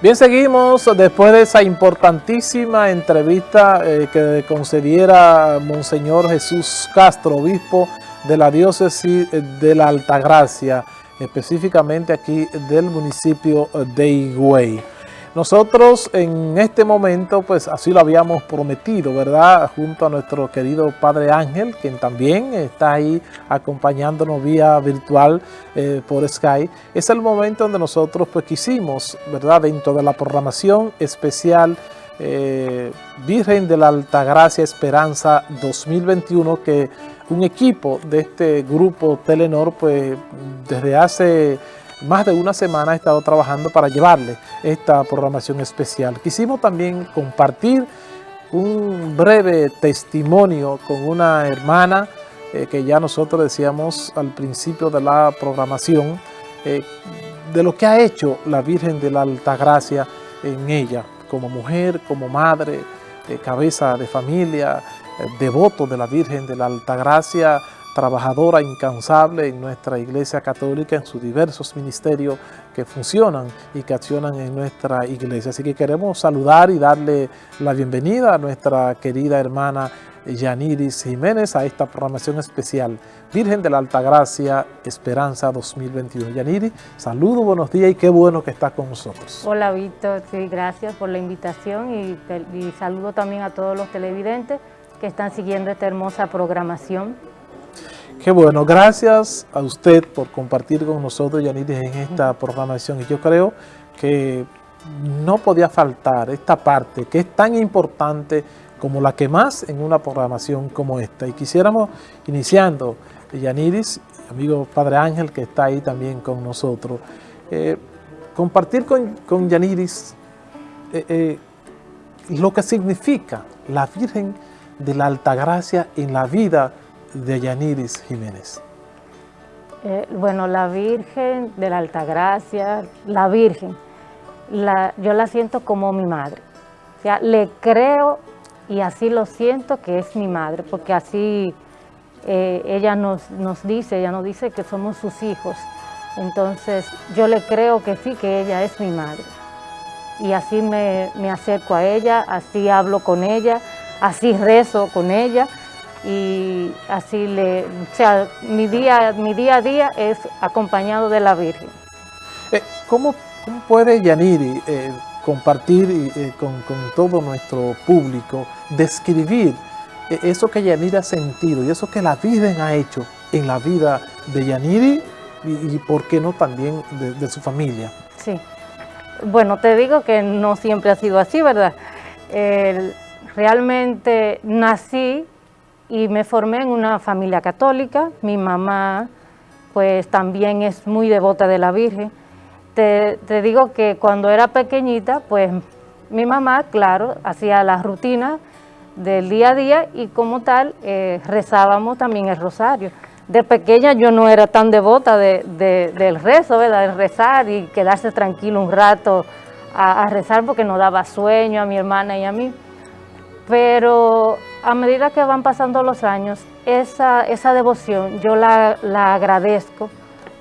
Bien, seguimos después de esa importantísima entrevista eh, que concediera Monseñor Jesús Castro, obispo de la diócesis de la Altagracia, específicamente aquí del municipio de Higüey. Nosotros en este momento, pues así lo habíamos prometido, ¿verdad? Junto a nuestro querido Padre Ángel, quien también está ahí acompañándonos vía virtual eh, por Skype. Es el momento donde nosotros pues quisimos, ¿verdad? Dentro de la programación especial eh, Virgen de la Altagracia Esperanza 2021, que un equipo de este grupo Telenor, pues desde hace más de una semana he estado trabajando para llevarle esta programación especial. Quisimos también compartir un breve testimonio con una hermana eh, que ya nosotros decíamos al principio de la programación, eh, de lo que ha hecho la Virgen de la Altagracia en ella, como mujer, como madre, eh, cabeza de familia, devoto de la Virgen de la Altagracia, trabajadora incansable en nuestra Iglesia Católica, en sus diversos ministerios que funcionan y que accionan en nuestra Iglesia. Así que queremos saludar y darle la bienvenida a nuestra querida hermana Yaniris Jiménez a esta programación especial Virgen de la Altagracia Esperanza 2021. Yaniris, saludo, buenos días y qué bueno que estás con nosotros. Hola Víctor, sí, gracias por la invitación y saludo también a todos los televidentes que están siguiendo esta hermosa programación Qué bueno, gracias a usted por compartir con nosotros, Yaniris, en esta programación. Y yo creo que no podía faltar esta parte que es tan importante como la que más en una programación como esta. Y quisiéramos, iniciando, Yaniris, amigo Padre Ángel, que está ahí también con nosotros, eh, compartir con, con Yaniris eh, eh, lo que significa la Virgen de la Altagracia en la vida de Yaniris Jiménez? Eh, bueno, la Virgen de la Altagracia, la Virgen, yo la siento como mi madre. O sea, le creo y así lo siento que es mi madre, porque así eh, ella nos, nos dice, ella nos dice que somos sus hijos. Entonces, yo le creo que sí, que ella es mi madre. Y así me, me acerco a ella, así hablo con ella, así rezo con ella, y así le, o sea, mi día, mi día a día es acompañado de la Virgen. Eh, ¿cómo, puede Yaniri eh, compartir eh, con, todo nuestro público, describir eso que Yaniri ha sentido y eso que la Virgen ha hecho en la vida de Yaniri y, por qué no también de, su familia? Sí, bueno, te digo que no siempre ha sido así, ¿verdad? realmente nací y me formé en una familia católica. Mi mamá pues también es muy devota de la Virgen. Te, digo que cuando era pequeñita, pues mi mamá, claro, hacía las rutinas del día a día y como tal eh, rezábamos también el rosario. De pequeña yo no era tan devota del rezo, ¿verdad? de rezar y quedarse tranquilo un rato a, a rezar porque nos daba sueño a mi hermana y a mí. Pero a medida que van pasando los años, esa, esa devoción yo la, agradezco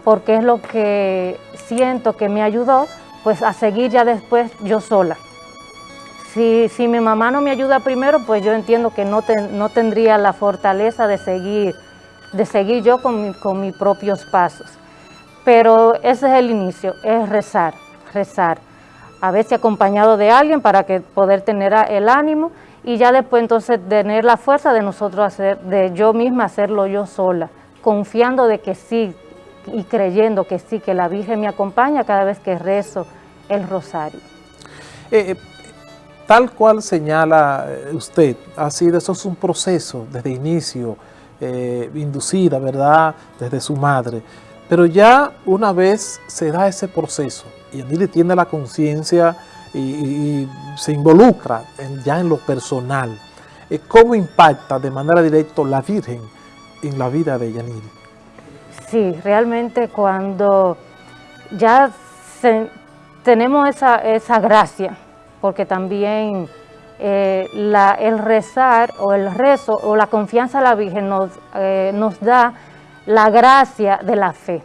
porque es lo que siento que me ayudó pues a seguir ya después yo sola. Si, si mi mamá no me ayuda primero, pues yo entiendo que no, no tendría la fortaleza de seguir, de seguir yo con, con mis propios pasos. Pero ese es el inicio, es rezar, rezar. A veces acompañado de alguien para que poder tener el ánimo y ya después entonces tener la fuerza de nosotros hacer, de yo misma hacerlo yo sola, confiando de que sí y creyendo que sí, que la Virgen me acompaña cada vez que rezo el rosario. Eh, eh, tal cual señala eh, usted, ha sido, eso es un proceso desde inicio, inducida, ¿verdad?, desde su madre, pero ya una vez se da ese proceso y le tiene la conciencia y, se involucra ya en lo personal. Eh, ¿Cómo impacta de manera directa la Virgen en la vida de Yaniri? Sí, realmente cuando ya tenemos esa, gracia, porque también eh, el rezar o el rezo o la confianza a la Virgen nos, eh, nos da la gracia de la fe.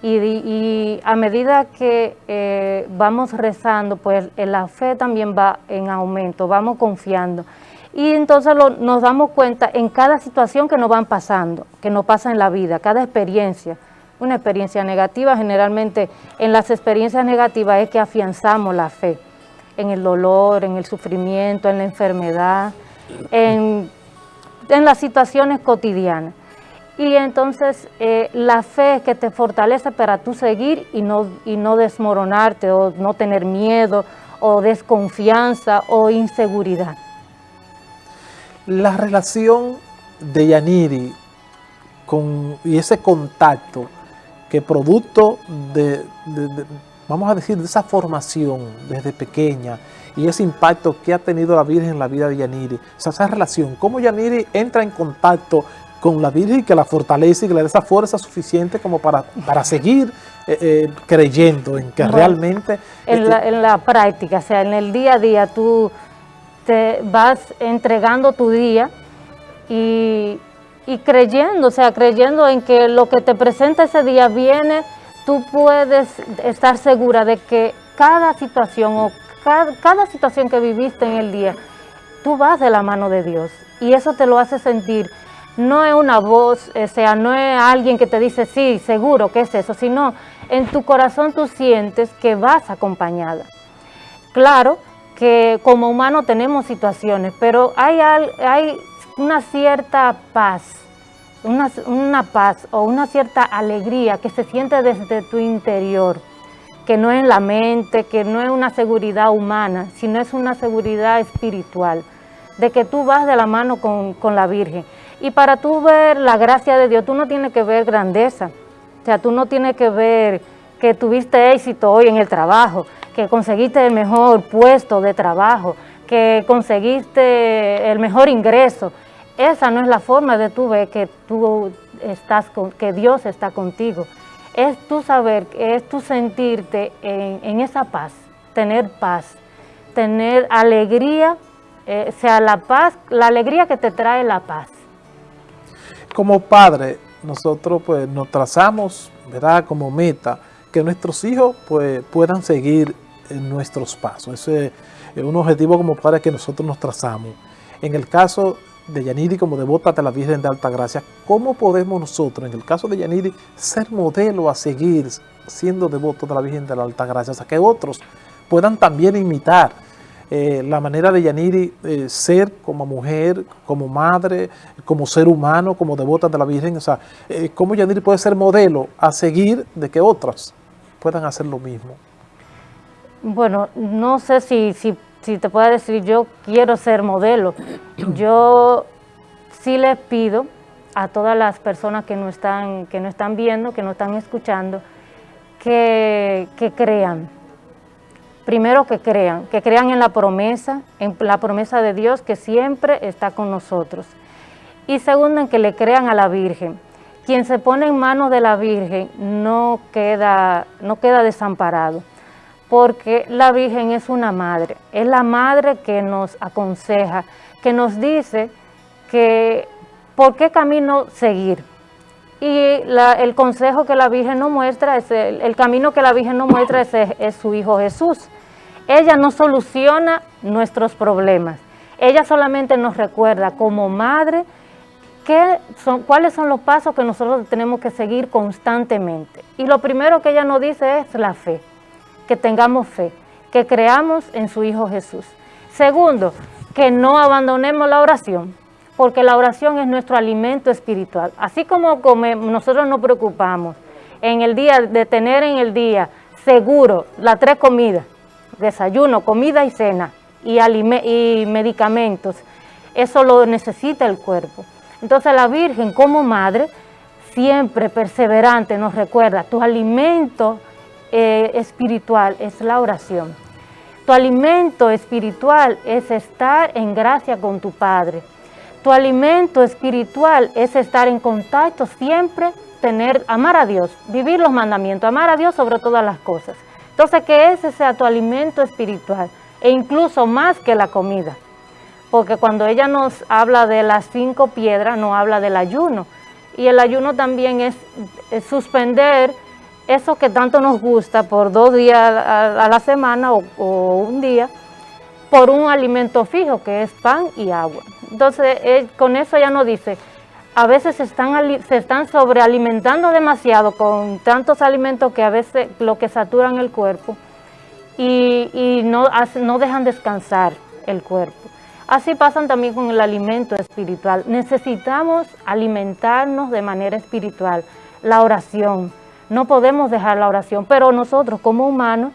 Y, a medida que eh, vamos rezando, pues la fe también va en aumento, vamos confiando. Y entonces nos damos cuenta en cada situación que nos van pasando, que nos pasa en la vida, cada experiencia. Una experiencia negativa, generalmente en las experiencias negativas es que afianzamos la fe, en el dolor, en el sufrimiento, en la enfermedad, en, en las situaciones cotidianas. Y entonces eh, la fe que te fortalece para tú seguir y no, y no desmoronarte o no tener miedo o desconfianza o inseguridad. La relación de Yaniri con, y ese contacto que producto de, vamos a decir, de esa formación desde pequeña y ese impacto que ha tenido la Virgen en la vida de Yaniri, esa relación, cómo Yaniri entra en contacto con la Virgen que la fortalece y que le dé esa fuerza suficiente como para, para seguir eh, eh, creyendo en que realmente... En, la, en la práctica, o sea, en el día a día tú te vas entregando tu día y, y creyendo, o sea, creyendo en que lo que te presenta ese día viene, tú puedes estar segura de que cada situación o cada, cada situación que viviste en el día, tú vas de la mano de Dios y eso te lo hace sentir no es una voz, o sea, no es alguien que te dice, sí, seguro que es eso, sino en tu corazón tú sientes que vas acompañada. Claro que como humano tenemos situaciones, pero hay, hay una cierta paz, una, una paz o una cierta alegría que se siente desde tu interior, que no es en la mente, que no es una seguridad humana, sino es una seguridad espiritual, de que tú vas de la mano con, con la Virgen. Y para tú ver la gracia de Dios, tú no tienes que ver grandeza. O sea, tú no tienes que ver que tuviste éxito hoy en el trabajo, que conseguiste el mejor puesto de trabajo, que conseguiste el mejor ingreso. Esa no es la forma de tú ver que tú estás que Dios está contigo. Es tú saber, es tú sentirte en, esa paz, tener paz, tener alegría, eh, sea, la paz, la alegría que te trae la paz como padre, nosotros pues nos trazamos, ¿verdad? Como meta, que nuestros hijos pues puedan seguir en nuestros pasos. Ese es un objetivo como padre que nosotros nos trazamos. En el caso de Yaniri como devota de la Virgen de Alta Gracia, ¿cómo podemos nosotros, en el caso de Yaniri, ser modelo a seguir siendo devotos de la Virgen de la Alta Gracia? O sea, que otros puedan también imitar eh, la manera de Yaniri eh, ser como mujer, como madre, como ser humano, como devota de la Virgen, o sea, eh, cómo Yaniri puede ser modelo a seguir de que otras puedan hacer lo mismo. Bueno, no sé si, si, si te puedo decir yo quiero ser modelo. Yo sí les pido a todas las personas que no están, que no están viendo, que no están escuchando, que, que crean, primero que crean, que crean en la promesa, en la promesa de Dios que siempre está con nosotros. Y segundo, en que le crean a la Virgen. Quien se pone en manos de la Virgen no queda, no queda desamparado, porque la Virgen es una madre, es la madre que nos aconseja, que nos dice que por qué camino seguir. Y el consejo que la Virgen nos muestra, es el, camino que la Virgen nos muestra es su Hijo Jesús. Ella no soluciona nuestros problemas. Ella solamente nos recuerda como madre son, cuáles son los pasos que nosotros tenemos que seguir constantemente. Y lo primero que ella nos dice es la fe, que tengamos fe, que creamos en su Hijo Jesús. Segundo, que no abandonemos la oración, porque la oración es nuestro alimento espiritual. Así como nosotros nos preocupamos en el día, de tener en el día seguro las tres comidas, desayuno, comida y cena y, y medicamentos. Eso lo necesita el cuerpo. Entonces la Virgen como madre, siempre perseverante, nos recuerda, tu alimento eh, espiritual es la oración. Tu alimento espiritual es estar en gracia con tu Padre. Tu alimento espiritual es estar en contacto siempre, tener, amar a Dios, vivir los mandamientos, amar a Dios sobre todas las cosas. Entonces, que ese sea tu alimento espiritual e incluso más que la comida. Porque cuando ella nos habla de las cinco piedras, no habla del ayuno. Y el ayuno también es, suspender eso que tanto nos gusta por dos días a, la semana o, un día, por un alimento fijo que es pan y agua. Entonces, con eso ya nos dice, a veces se están, se están sobrealimentando demasiado con tantos alimentos que a veces lo que saturan el cuerpo y, no, no dejan descansar el cuerpo. Así pasan también con el alimento espiritual. Necesitamos alimentarnos de manera espiritual. La oración, no podemos dejar la oración, pero nosotros como humanos,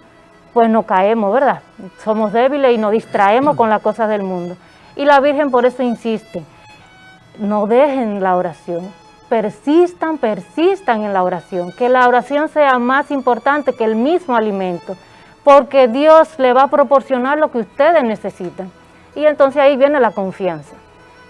pues nos caemos, ¿verdad? Somos débiles y nos distraemos con las cosas del mundo. Y la Virgen por eso insiste, no dejen la oración, persistan, persistan en la oración, que la oración sea más importante que el mismo alimento, porque Dios le va a proporcionar lo que ustedes necesitan. Y entonces ahí viene la confianza,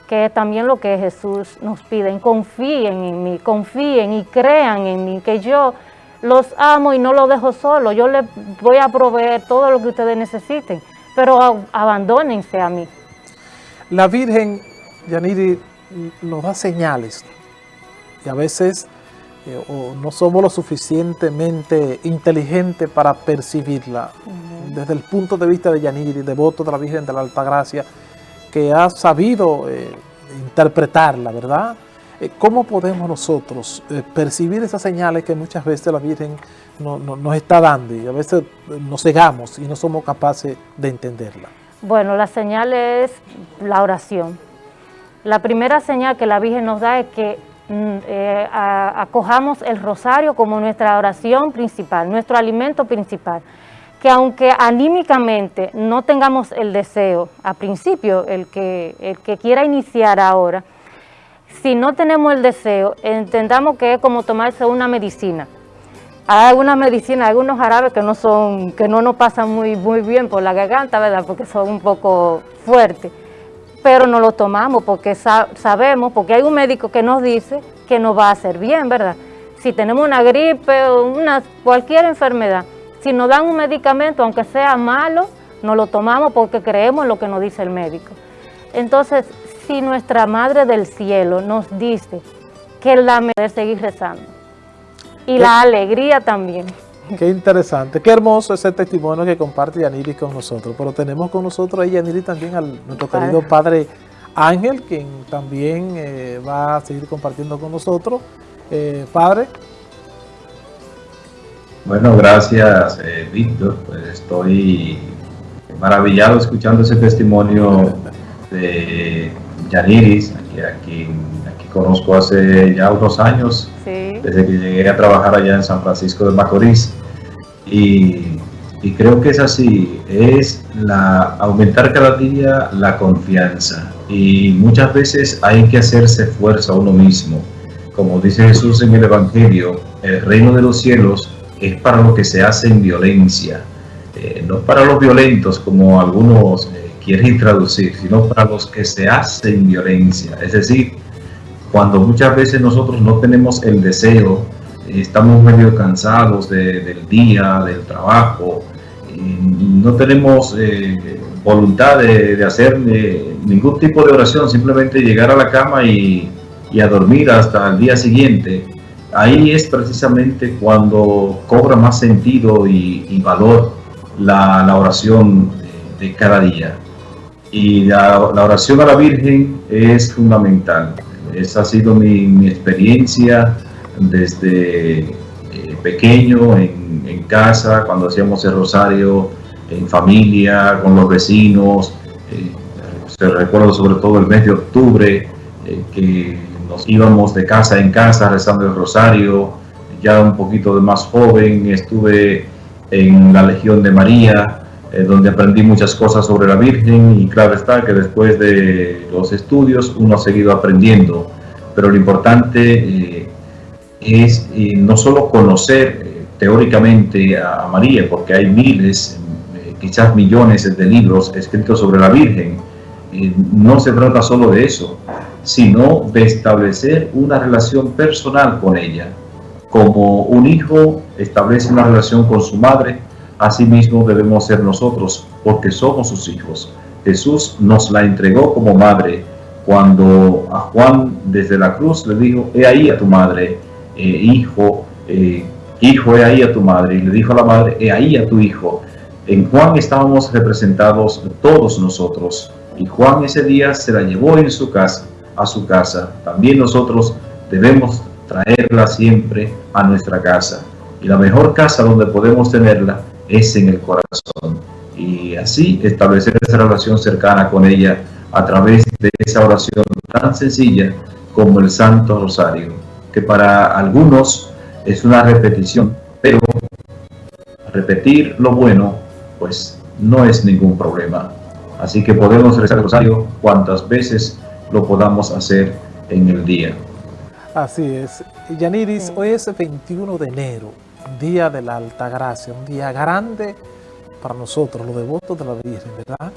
que es también lo que Jesús nos pide, confíen en mí, confíen y crean en mí, que yo los amo y no los dejo solo, yo les voy a proveer todo lo que ustedes necesiten, pero abandónense a mí. La Virgen, Yaniri, nos da señales y a veces eh, no somos lo suficientemente inteligentes para percibirla. Desde el punto de vista de Yaniri, devoto de la Virgen de la Altagracia, que ha sabido eh, interpretarla, ¿verdad? Eh, ¿Cómo podemos nosotros percibir esas señales que muchas veces la Virgen nos está dando y a veces nos cegamos y no somos capaces de entenderla? Bueno, la señal es la oración. La primera señal que la Virgen nos da es que Mm, eh, acojamos el rosario como nuestra oración principal, nuestro alimento principal. Que aunque anímicamente no tengamos el deseo, a principio, el que, quiera iniciar ahora, si no tenemos el deseo, entendamos que es como tomarse una medicina. Hay algunas medicinas, algunos jarabes que no son, que no nos pasan muy, muy bien por la garganta, ¿verdad? Porque son un poco fuertes pero no lo tomamos porque sabemos, porque hay un médico que nos dice que nos va a hacer bien, ¿verdad? Si tenemos una gripe o una, cualquier enfermedad, si nos dan un medicamento, aunque sea malo, no lo tomamos porque creemos en lo que nos dice el médico. Entonces, si nuestra Madre del Cielo nos dice que la merece seguir rezando, y la alegría también. Qué interesante, qué hermoso ese testimonio que comparte Yaniri con nosotros. Pero tenemos con nosotros ahí, Yaniri, también al nuestro querido Padre Ángel, quien también eh, va a seguir compartiendo con nosotros. Eh, padre. Bueno, gracias, eh, Víctor. Pues estoy maravillado escuchando ese testimonio de Yaniris, aquí, aquí, aquí conozco hace ya unos años desde que llegué a trabajar allá en San Francisco de Macorís. Y, creo que es así, es la, aumentar cada día la confianza. Y muchas veces hay que hacerse fuerza a uno mismo. Como dice Jesús en el Evangelio, el reino de los cielos es para lo que se hace en violencia, eh, no para los violentos como algunos eh, quieren traducir, sino para los que se hacen violencia. Es decir, cuando muchas veces nosotros no tenemos el deseo, estamos medio cansados del día, del trabajo, no tenemos eh, voluntad de, hacer eh, ningún tipo de oración, simplemente llegar a la cama y, a dormir hasta el día siguiente. Ahí es precisamente cuando cobra más sentido y, valor la, oración de, cada día. Y la oración a la Virgen es fundamental. Esa ha sido mi, experiencia desde eh, pequeño, en, casa, cuando hacíamos el rosario, en familia, con los vecinos. Eh, se recuerdo sobre todo el mes de octubre, eh, que nos íbamos de casa en casa rezando el rosario. Ya un poquito de más joven estuve en la Legión de María, eh, donde aprendí muchas cosas sobre la Virgen y claro está que después de los estudios uno ha seguido aprendiendo, pero lo importante eh, es eh, no solo conocer teóricamente a María, porque hay miles, quizás millones de libros escritos sobre la Virgen, no se trata solo de eso, sino de establecer una relación personal con ella. Como un hijo establece una relación con su madre, Asimismo debemos ser nosotros, porque somos sus hijos. Jesús nos la entregó como madre cuando a Juan desde la cruz le dijo, he ahí a tu madre, eh, hijo, eh, hijo, he ahí a tu madre, y le dijo a la madre, he ahí a tu hijo. En Juan estábamos representados todos nosotros, y Juan ese día se la llevó en su casa, a su casa. También nosotros debemos traerla siempre a nuestra casa. Y la mejor casa donde podemos tenerla es en el corazón. Y así establecer esa relación cercana con ella a través de esa oración tan sencilla como el Santo Rosario, que para algunos es una repetición, pero repetir lo bueno, pues no es ningún problema. Así que podemos rezar el Rosario cuantas veces lo podamos hacer en el día. Así es. Yaniris, hoy es 21 de enero, Día de la Alta Gracia, un día grande para nosotros, los devotos de la Virgen, ¿verdad?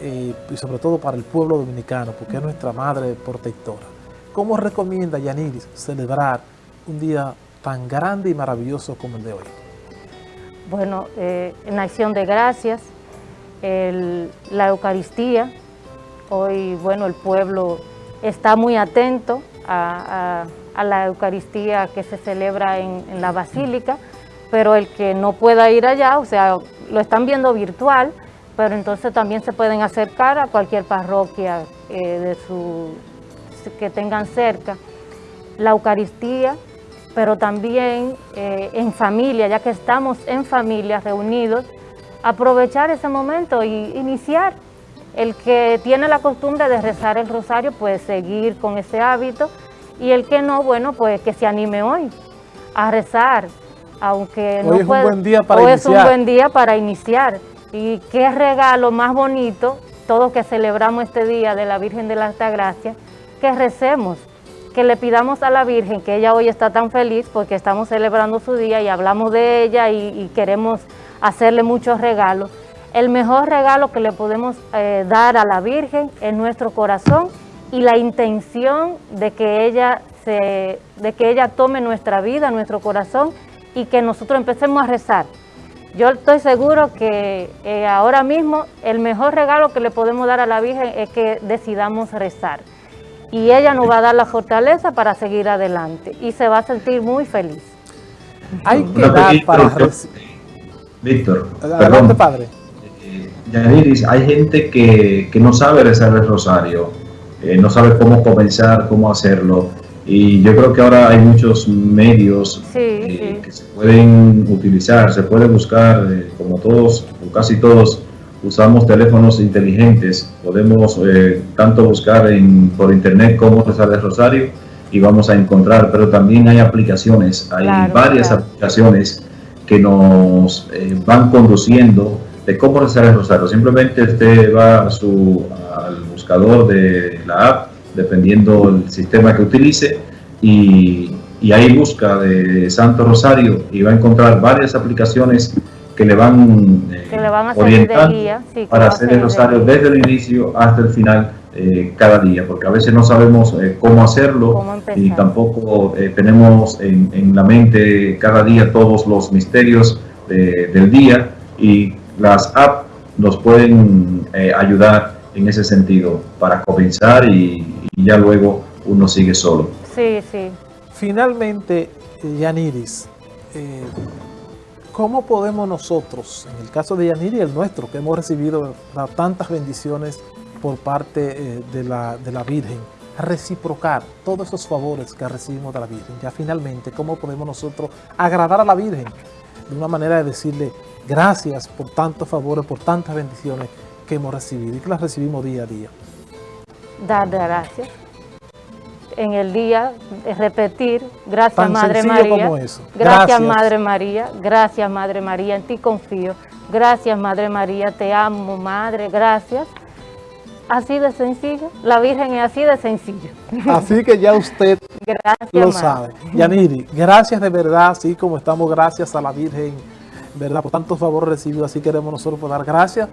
Y sobre todo para el pueblo dominicano, porque es nuestra madre protectora. ¿Cómo recomienda Yaniris celebrar un día tan grande y maravilloso como el de hoy? Bueno, eh, en acción de gracias, la Eucaristía, hoy, bueno, el pueblo está muy atento a, la Eucaristía que se celebra en, la Basílica, pero el que no pueda ir allá, o sea, lo están viendo virtual, pero entonces también se pueden acercar a cualquier parroquia eh, de su, que tengan cerca. La Eucaristía, pero también eh, en familia, ya que estamos en familia reunidos, aprovechar ese momento y iniciar. El que tiene la costumbre de rezar el rosario, pues seguir con ese hábito, y el que no, bueno, pues que se anime hoy a rezar, aunque no es un buen día para hoy iniciar. es un buen día para iniciar. Y qué regalo más bonito, todos que celebramos este día de la Virgen de la Alta Gracia, que recemos, que le pidamos a la Virgen que ella hoy está tan feliz porque estamos celebrando su día y hablamos de ella y, queremos hacerle muchos regalos. El mejor regalo que le podemos eh, dar a la Virgen es nuestro corazón y la intención de que ella se, de que ella tome nuestra vida, nuestro corazón y que nosotros empecemos a rezar. Yo estoy seguro que eh, ahora mismo el mejor regalo que le podemos dar a la Virgen es que decidamos rezar. Y ella nos va a dar la fortaleza para seguir adelante y se va a sentir muy feliz. Hay que dar para Víctor, Adelante, padre. Eh, Yaniris, hay gente que, que no sabe rezar el rosario eh, no sabe cómo comenzar, cómo hacerlo. Y yo creo que ahora hay muchos medios eh, que se pueden utilizar, se puede buscar, eh, como todos, o casi todos, usamos teléfonos inteligentes, podemos tanto buscar en, por internet cómo rezar el rosario y vamos a encontrar, pero también hay aplicaciones, hay varias aplicaciones que nos van conduciendo de cómo rezar el rosario. Simplemente usted va a su, buscador de la app, dependiendo del sistema que utilice, y, y, ahí busca de Santo Rosario y va a encontrar varias aplicaciones que le van, eh, a orientar para hacer el rosario desde el inicio hasta el final eh, cada día, porque a veces no sabemos eh, cómo hacerlo y tampoco tenemos en, en, la mente cada día todos los misterios del día y las apps nos pueden ayudar en ese sentido para comenzar y, ya luego uno sigue solo. Sí, sí. Finalmente, Yaniris, eh, ¿cómo podemos nosotros, en el caso de Yaniris, el nuestro, que hemos recibido tantas bendiciones por parte eh, de, la, de la Virgen, reciprocar todos esos favores que recibimos de la Virgen? Ya finalmente, ¿cómo podemos nosotros agradar a la Virgen? De una manera de decirle gracias por tantos favores, por tantas bendiciones que hemos recibido y que las recibimos día a día. Dar gracias. En el día, repetir, gracias Madre María. Gracias, gracias Madre María, gracias Madre María, en ti confío. Gracias Madre María, te amo Madre, gracias. Así de sencillo, la Virgen es así de sencillo. Así que ya usted lo sabe. Yaniri, gracias de verdad, así como estamos gracias a la Virgen, ¿verdad? Por tantos favores recibidos, así queremos nosotros dar gracias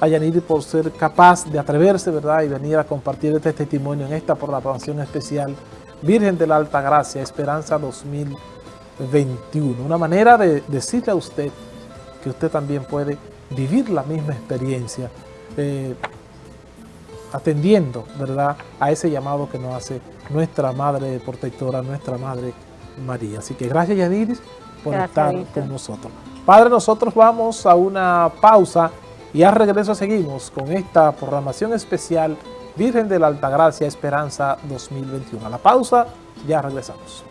a Yaniri por ser capaz de atreverse, ¿verdad? Y venir a compartir este testimonio en esta programación especial Virgen de la Alta Gracia, Esperanza 2021. Una manera de decirle a usted que usted también puede vivir la misma experiencia eh, atendiendo, ¿verdad? A ese llamado que nos hace nuestra Madre Protectora, nuestra Madre María. Así que gracias Yaniris por estar con nosotros. Padre, nosotros vamos a una pausa y al regreso seguimos con esta programación especial Virgen de la Altagracia Esperanza 2021. A la pausa, ya regresamos.